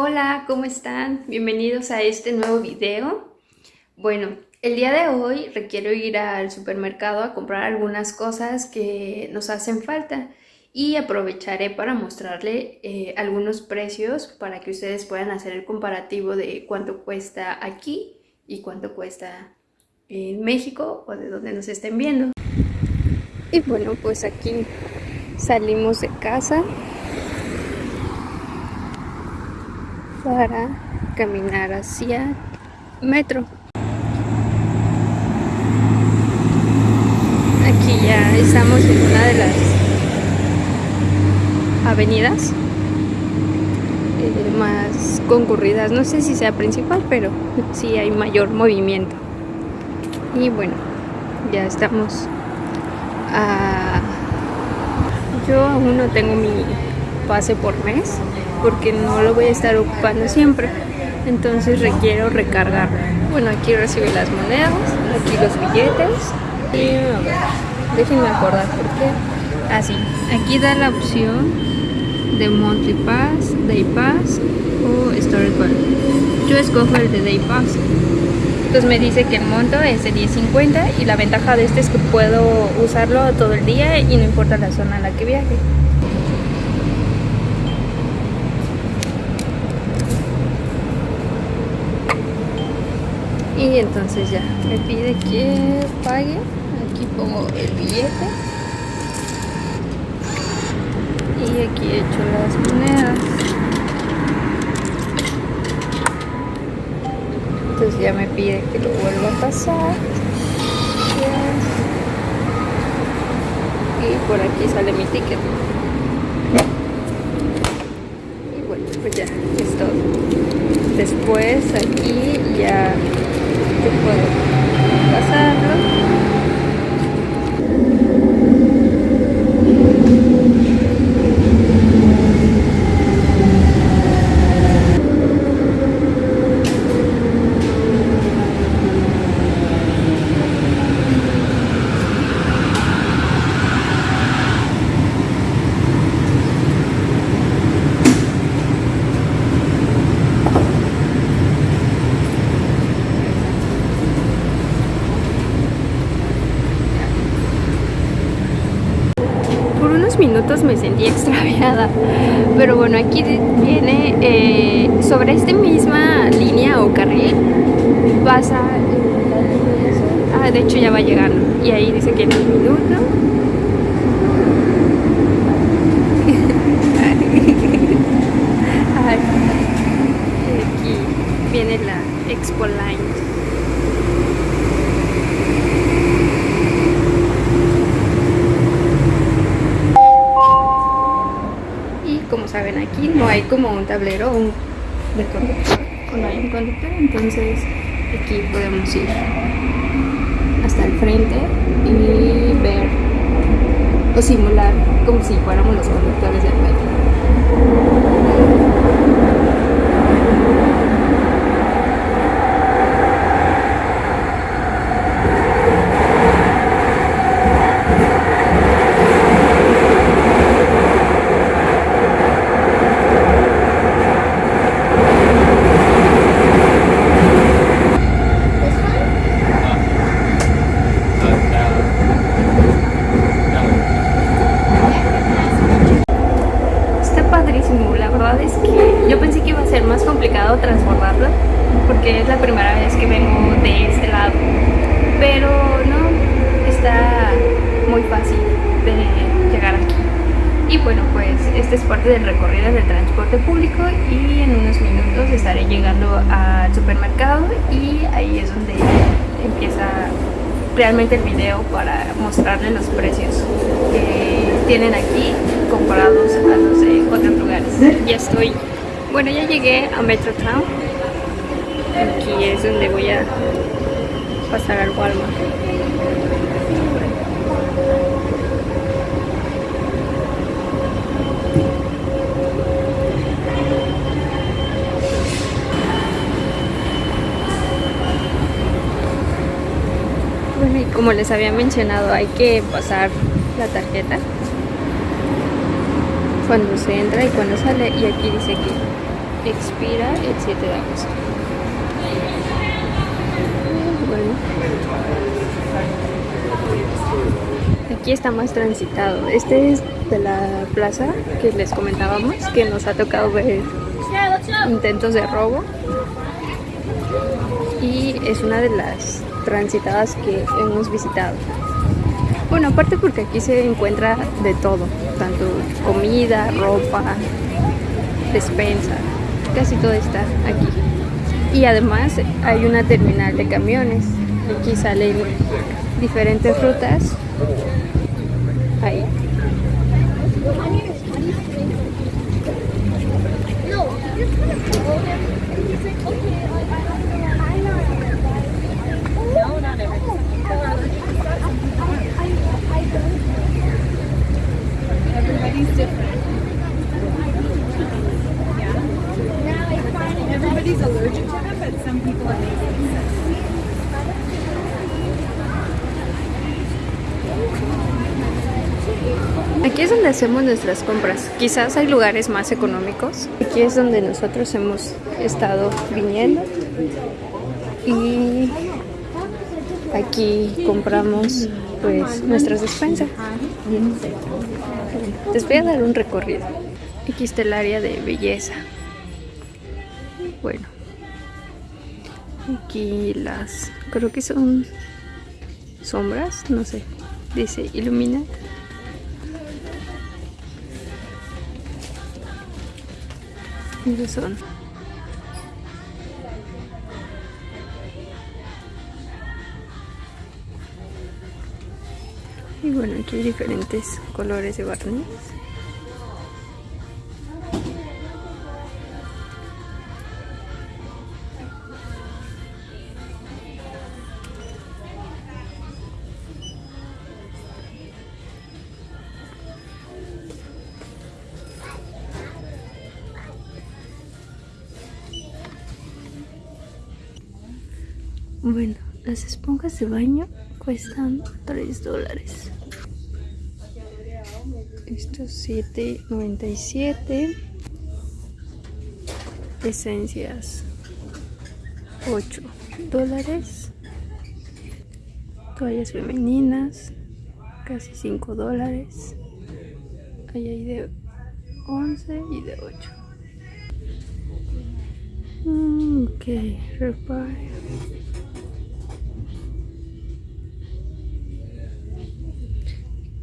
Hola, ¿cómo están? Bienvenidos a este nuevo video. Bueno, el día de hoy requiero ir al supermercado a comprar algunas cosas que nos hacen falta y aprovecharé para mostrarle eh, algunos precios para que ustedes puedan hacer el comparativo de cuánto cuesta aquí y cuánto cuesta en México o de donde nos estén viendo. Y bueno, pues aquí salimos de casa para caminar hacia metro. Aquí ya estamos en una de las avenidas eh, más concurridas. No sé si sea principal, pero sí hay mayor movimiento. Y bueno, ya estamos a... Yo aún no tengo mi pase por mes porque no lo voy a estar ocupando siempre. Entonces requiero recargar. Bueno aquí recibe las monedas aquí los billetes y a ver déjenme acordar porque así ah, aquí da la opción de monthly pass day pass o storage yo escojo el de day pass. Entonces me dice que el monto es de 10.50 y la ventaja de este es que puedo usarlo todo el día y no importa la zona a la que viaje y entonces ya me pide que pague. Aquí pongo el billete. Y aquí he hecho las monedas. Entonces ya me pide que lo vuelva a pasar. Y por aquí sale mi ticket. Y bueno pues ya es todo. Después aquí ya puedo. Pasarlo minutos me sentí extraviada. Pero bueno, aquí viene eh, sobre esta misma línea o carril pasa... Ah, de hecho ya va llegando. Y ahí dice que en un minuto... aquí viene la Expo Line. Aquí no hay como un tablero un, de conductor. O no hay un conductor entonces aquí podemos ir hasta el frente y ver o simular como si fuéramos los conductores del metro transformarlo porque es la primera vez que vengo de este lado pero no está muy fácil de llegar aquí y bueno pues este es parte del recorrido del transporte público y en unos minutos estaré llegando al supermercado y ahí es donde empieza realmente el video para mostrarles los precios que tienen aquí comparados a los de otros lugares ya estoy bueno, ya llegué a Metro Town. Aquí es donde voy a pasar al Walmart. Bueno, y como les había mencionado, hay que pasar la tarjeta cuando se entra y cuando sale y aquí dice que expira el 7 de agosto. Bueno. Aquí está más transitado. Este es de la plaza que les comentábamos, que nos ha tocado ver intentos de robo. Y es una de las transitadas que hemos visitado. Bueno, aparte porque aquí se encuentra de todo, tanto comida, ropa, despensa, casi todo está aquí. Y además hay una terminal de camiones. Aquí salen diferentes rutas. Ahí. Aquí es donde hacemos nuestras compras. Quizás hay lugares más económicos. Aquí es donde nosotros hemos estado viniendo. Y aquí compramos pues nuestras despensas. Les voy a dar un recorrido. Aquí está el área de belleza. Bueno. Aquí las... Creo que son sombras, no sé. Dice ilumina. Esos son. Bueno, aquí hay diferentes colores de barniz. Bueno, las esponjas de baño cuestan 3 dólares. Estos 7.97. Esencias 8 dólares. Toallas femeninas casi 5 dólares. Ahí hay de 11 y de 8. Mm, ok, repare.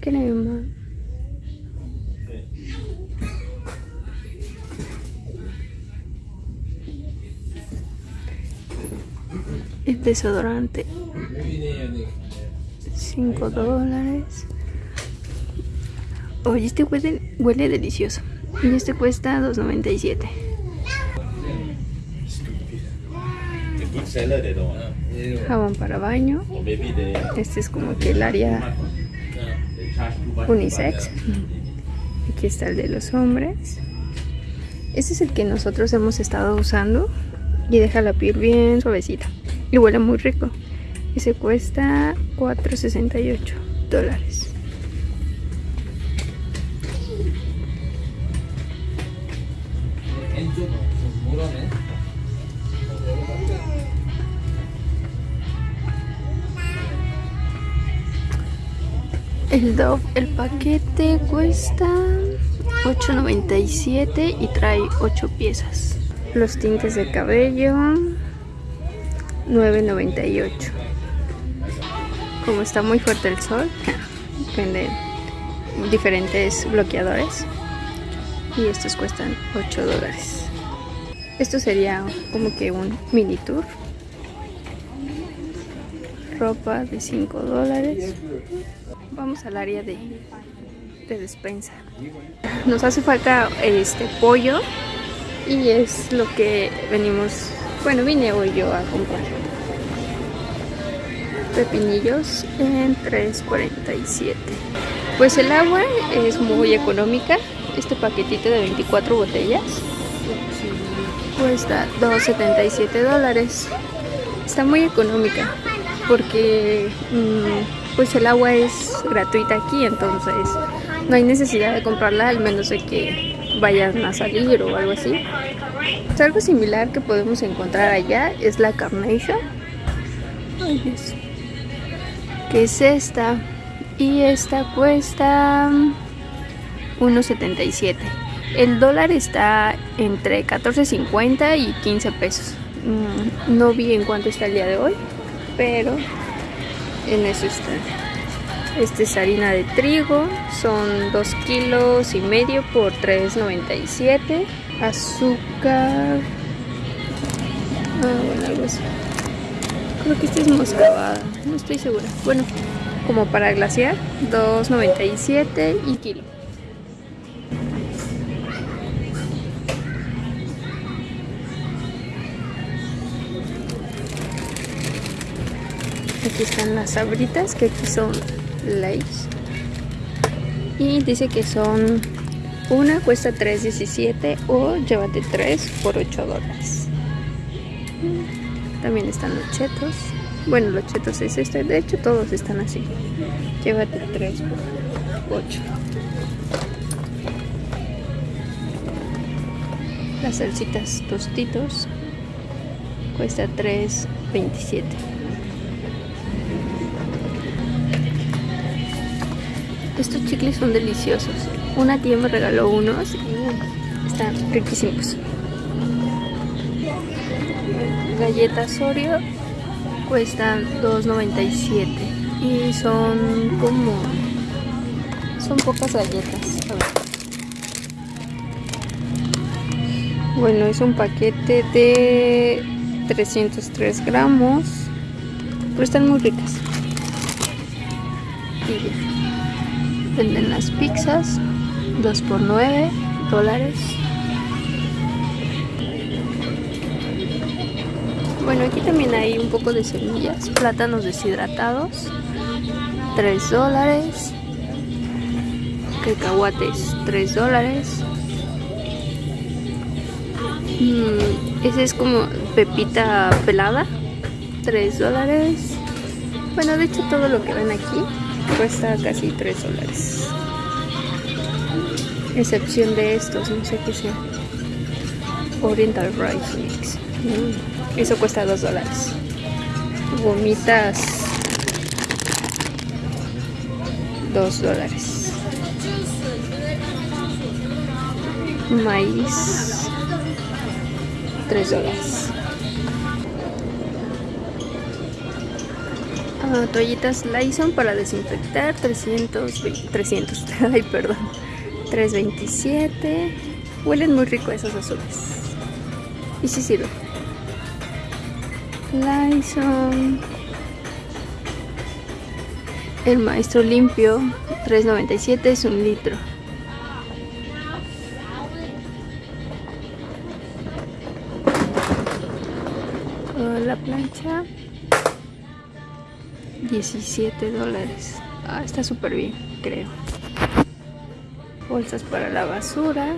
crema desodorante. 5 dólares. Oye este huele, huele delicioso. Y este cuesta 2.97 jabón para baño. Este es como que el área unisex. Aquí está el de los hombres. Este es el que nosotros hemos estado usando. Y deja la piel bien suavecita y huele muy rico. Ese cuesta 4.68 dólares. El Dove, el paquete cuesta 8.97 y trae 8 piezas. Los tintes de cabello 9.98. Como está muy fuerte el sol, venden diferentes bloqueadores y estos cuestan 8 dólares. Esto sería como que un mini tour. Ropa de 5 dólares. Vamos al área de, de despensa. Nos hace falta este pollo y es lo que venimos, bueno, vine hoy yo a comprar. Pepinillos en 3.47. Pues el agua es muy económica. Este paquetito de 24 botellas cuesta 2.77 dólares. Está muy económica porque mmm, pues el agua es gratuita aquí, entonces no hay necesidad de comprarla al menos de que vayan a salir o algo así. Es algo similar que podemos encontrar allá es la Carnation. Que es esta. Y esta cuesta 1.77. El dólar está entre 14.50 y 15 pesos. Mm, no vi en cuánto está el día de hoy, pero en eso está. Esta es harina de trigo, son 2 kilos y medio por 3.97. Azúcar. Ah, bueno, algo así. Creo que esta es moscavada, no estoy segura. Bueno, como para glaciar, 2.97 y kilo. Aquí están las sabritas, que aquí son Y dice que son una cuesta 3.17 o llévate 3 por 8 dólares. También están los chetos. Bueno, los chetos es este. De hecho, todos están así. Llévate 3 por 8. Las salsitas tostitos cuesta 3.27. Estos chicles son deliciosos. Una tía me regaló unos y están riquísimos. Galletas Oreo cuestan 2.97 y son como son pocas galletas. Bueno, es un paquete de 303 gramos, pero están muy ricas. Y. Venden las pizzas 2 por 9 dólares. Bueno, aquí también hay un poco de semillas, plátanos deshidratados, 3 dólares, cacahuates, 3 dólares. Mm, ese es como pepita pelada, 3 dólares. Bueno, de hecho todo lo que ven aquí cuesta casi 3 dólares. Excepción de estos, no sé qué sea. Oriental Rice Mix. Mm, eso cuesta 2 dólares. Gomitas 2 dólares. Maíz 3 dólares. Ah, toallitas Lyson para desinfectar 300, 300, ay perdón, 327. Huelen muy rico esos azules. Y sí sirve. Lyson. El maestro limpio 3.97 es un litro. 17 dólares. Ah, está súper bien, creo. Bolsas para la basura.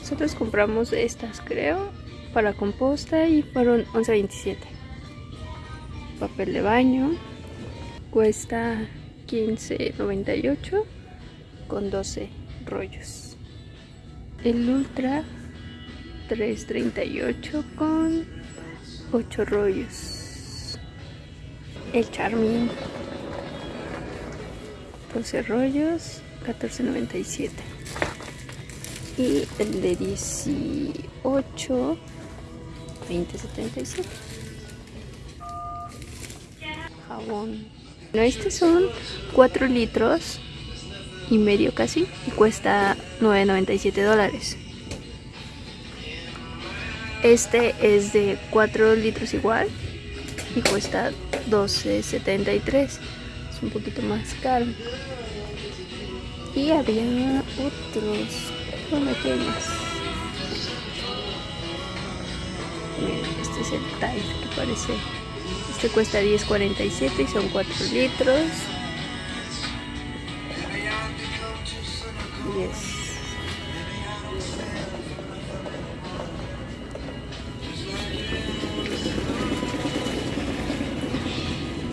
Nosotros compramos estas, creo, para composta y fueron 11.27. Papel de baño. Cuesta 15.98 con 12 rollos. El Ultra 3.38 con 8 rollos. El Charmin 12 rollos 14.97 y el de 18 20.77 jabón. No, estos son 4 litros y medio casi y cuesta 9.97 dólares. Este es de 4 litros igual y cuesta 12.73. Es un poquito más caro. Y había otros. Bueno, aquí hay más. Este es el Tide que parece. Este cuesta 10.47 y son 4 litros. 10.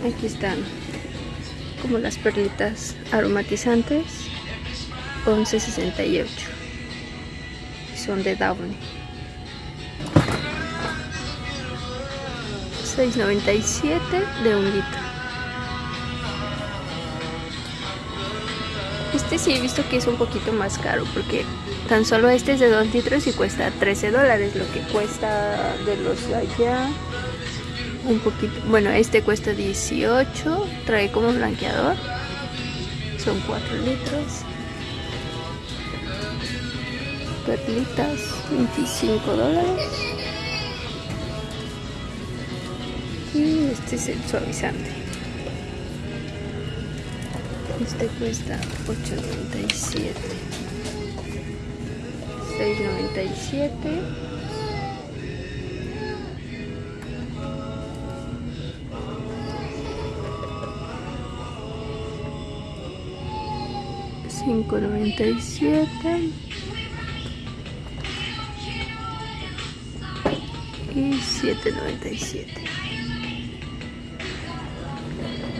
Aquí están como las perlitas aromatizantes 11.68 son de Downy. 6.97 de un litro. Este sí he visto que es un poquito más caro porque tan solo este es de 2 litros y cuesta 13 dólares, lo que cuesta de los allá un poquito. Bueno, este cuesta 18, trae como blanqueador, son 4 litros. Perlitas, 25 dólares. Y este es el suavizante. Este cuesta 8.97. 6.97. Cinco noventa y siete. Y siete noventa y siete.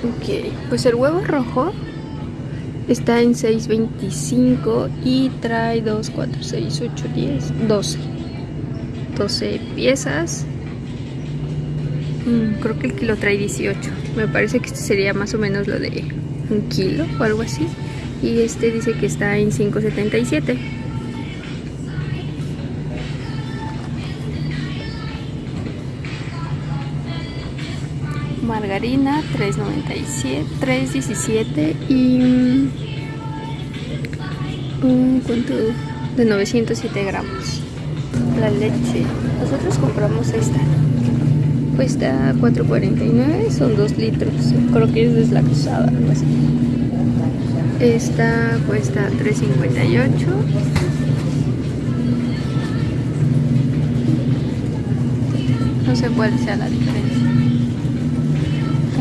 Ok, pues el huevo rojo. Está en 6.25 y trae 2, 4, 6, 8, 10, 12 12 piezas. Mm, creo que el kilo trae 18 me parece que este sería más o menos lo de un kilo o algo así y este dice que está en 5.77 margarina 3.97 3.17 y un cuánto de 907 gramos. La leche. Nosotros compramos esta. Cuesta 4.49 son 2 litros. Creo que es deslactosada algo así esta cuesta 3.58 no sé cuál sea la diferencia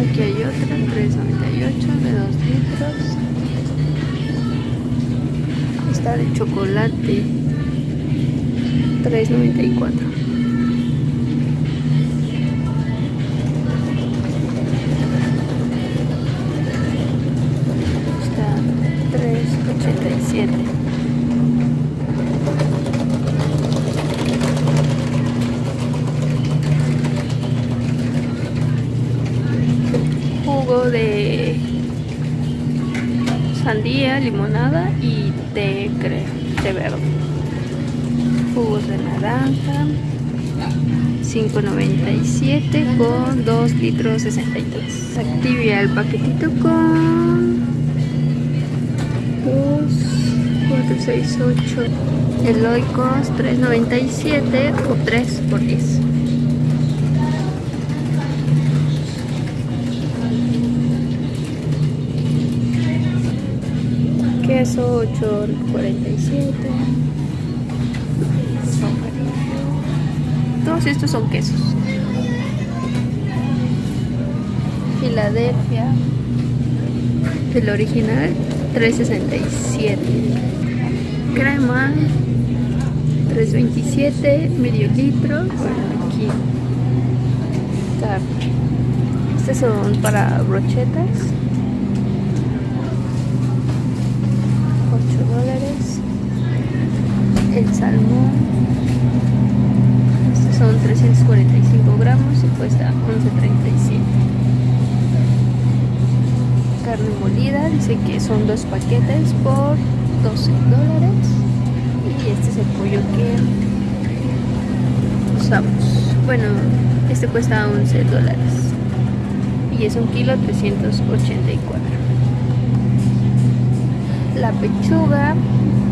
Aquí hay otra, 3.98 de 2 litros. Esta de chocolate, 3.94. 3.87. de sandía, limonada y té, creo, té verde. Jugos de naranja, 5.97 con 2 litros 63. Activia el paquetito con 2, 4, 6, 8. Eloicos 3.97 o 3 por 10. queso 8.47 todos estos son quesos Filadelfia el original 3.67 crema 3.27 medio litro. Aquí estos son para brochetas. El salmón. Estos son 345 gramos y cuesta 11.37 carne molida. Dice que son dos paquetes por 12 dólares. Y este es el pollo que usamos. Bueno este cuesta 11 dólares. Y es un kilo 384 la pechuga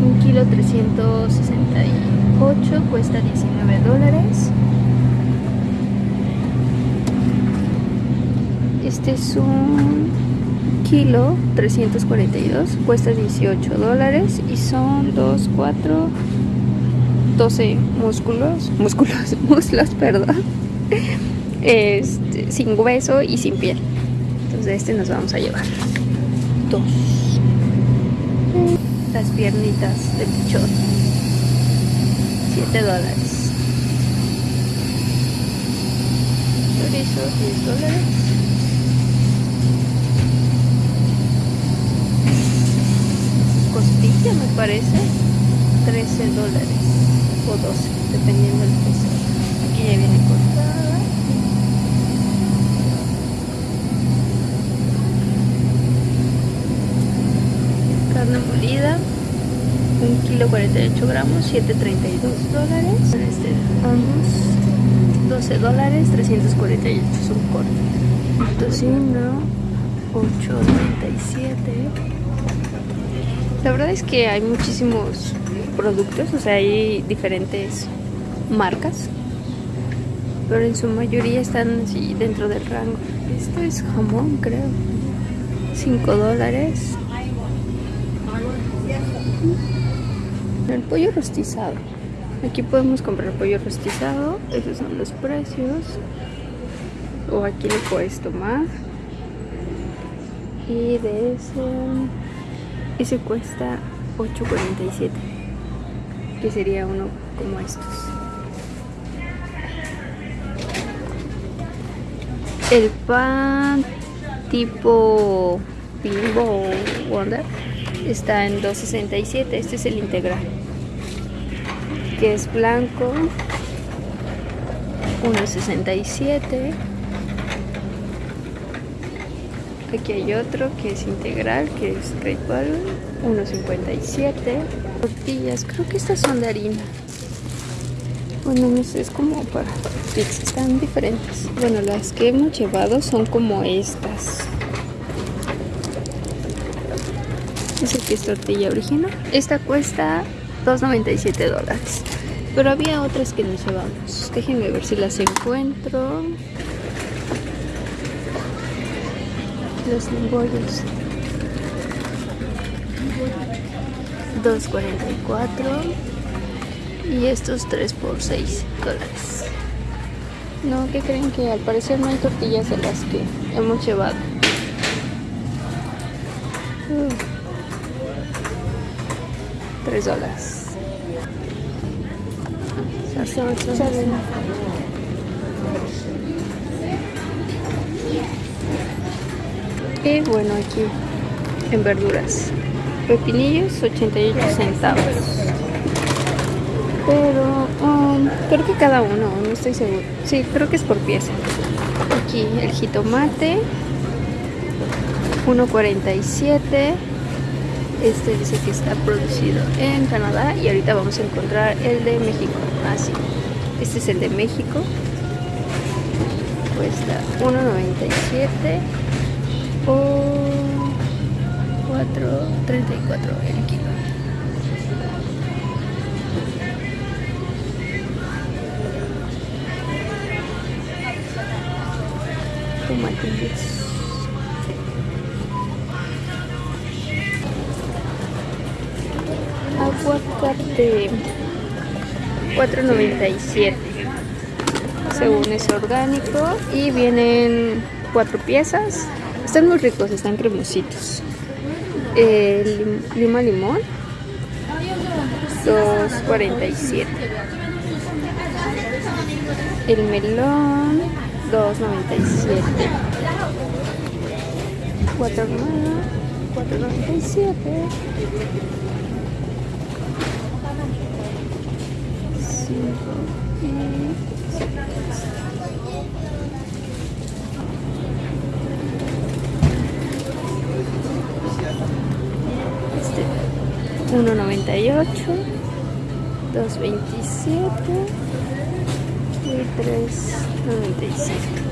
un kilo 368 cuesta 19 dólares. Este es un kilo 342 cuesta 18 dólares y son 2 4 12 músculos músculos muslos perdón este, sin hueso y sin piel. Entonces este nos vamos a llevar dos. Las piernitas de pichón 7 dólares. Chorizo 10 dólares costilla me parece 13 dólares o 12, dependiendo del peso. Aquí ya viene cortada. Carne molida, 1 kilo 48 gramos, 7.32 dólares. Este Angus, 12 dólares, 348 es un corte. Tocino, 8.97. La verdad es que hay muchísimos productos, o sea, hay diferentes marcas, pero en su mayoría están así dentro del rango. Esto es jamón, creo. 5 dólares. El pollo rostizado. Aquí podemos comprar pollo rostizado. Esos son los precios. O aquí lo puedes tomar. Y de ese... Ese cuesta 8.47. Que sería uno como estos. El pan tipo Bimbo o Wonder está en 2.67. Este es el integral. Que es blanco. 1.67. Aquí hay otro que es integral, que es Great Balloon, 1.57. Tortillas, creo que estas son de harina. Bueno, no sé, es como para pizza, están diferentes. Bueno, las que hemos llevado son como estas. Esa aquí es tortilla original. Esta cuesta 2.97 dólares. Pero había otras que nos llevamos. Déjenme ver si las encuentro. Los limbollos 2.44 y estos 3 por 6 dólares. No, que creen que al parecer no hay tortillas de las que hemos llevado uh. 3 dólares y bueno aquí en verduras. Pepinillos 88 centavos. Pero um, creo que cada uno no estoy seguro. Sí creo que es por pieza. Aquí el jitomate 1.47 este dice que está producido en Canadá y ahorita vamos a encontrar el de México. Así ah, este es el de México. Cuesta 1.97 o 4.34 el kilo. Tomatillos. Aguacate 4.97 según es orgánico y vienen cuatro piezas están muy ricos, están cremositos. El lima limón, 2.47. El melón, 2.97. 4 4.97. 5 1.98 2.27 y 3.97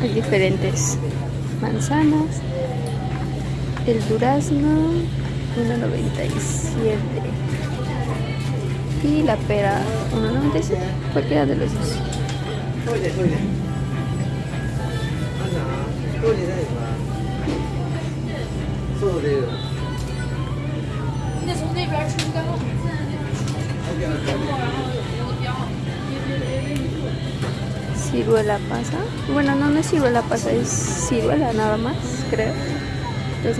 hay diferentes manzanas. El durazno 1.97 y la pera 1.97 cualquiera de los dos ciruela pasa. Bueno no no es ciruela pasa es ciruela nada más creo. 2.97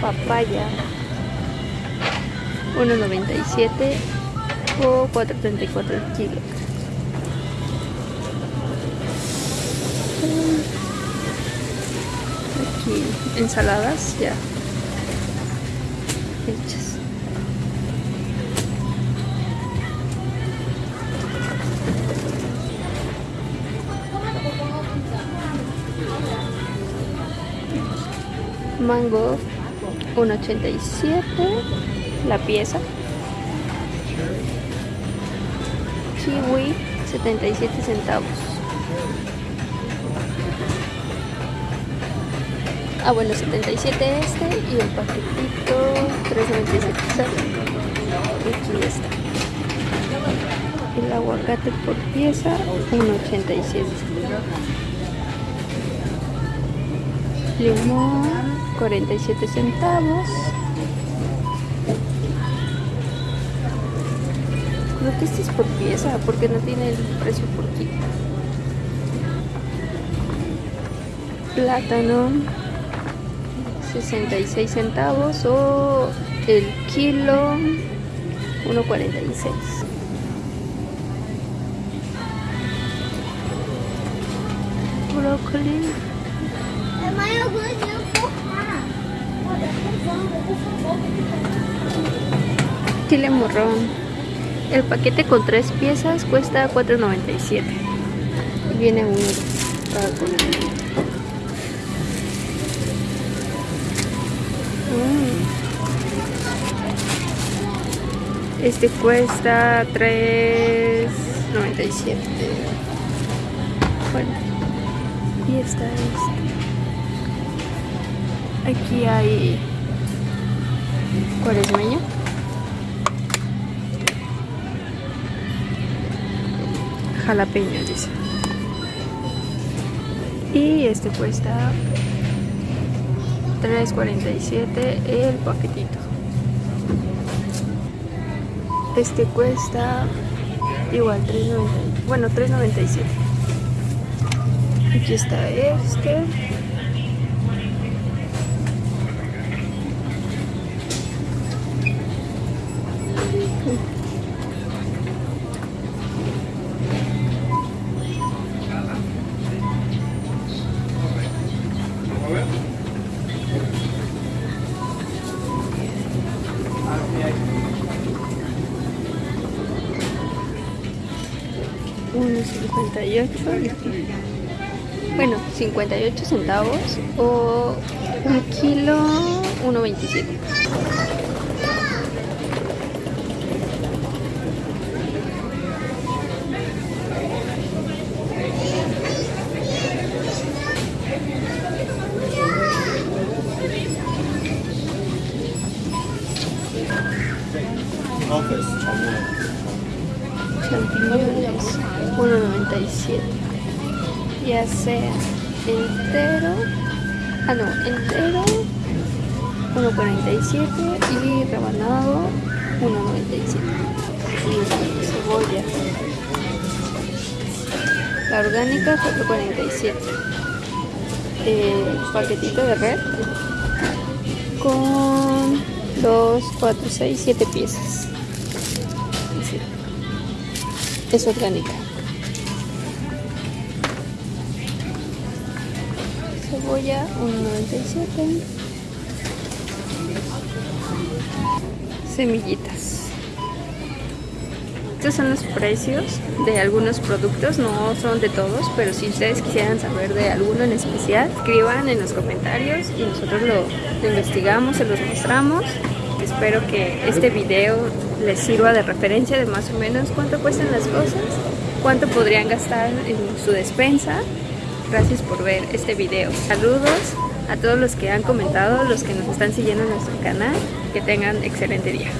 papaya. 1.97 o 4.34 el kilo. Aquí ensaladas ya. Hechas Mango 1.87 la pieza. Kiwi 77 centavos. Ah, bueno, 77 este y el paquetito 3.97. Aquí está. El aguacate por pieza 1.87. Limón 47 centavos. Creo que este es por pieza porque no tiene el precio por kilo. Plátano 66 centavos o el kilo 1.46. Brócoli El paquete con tres piezas cuesta 4.97. Viene uno cada mm. Este cuesta 3.97. Bueno, y esta es. Aquí hay cuaresmeño. Jalapeño, dice. Y este cuesta 3.47 el paquetito. Este cuesta igual 3.90. Bueno, 3.97. Aquí está este. Uno 58 bueno 58 centavos o un kilo 1.27 orgánica 4.47 el paquetito de red con 2, 4, 6, 7 piezas es orgánica. Cebolla 1.97. Semillitas. Estos son los precios de algunos productos, no son de todos, pero si ustedes quisieran saber de alguno en especial, escriban en los comentarios y nosotros lo, investigamos, se los mostramos. Espero que este video les sirva de referencia de más o menos cuánto cuestan las cosas, cuánto podrían gastar en su despensa. Gracias por ver este video. Saludos a todos los que han comentado, los que nos están siguiendo en nuestro canal. Que tengan excelente día.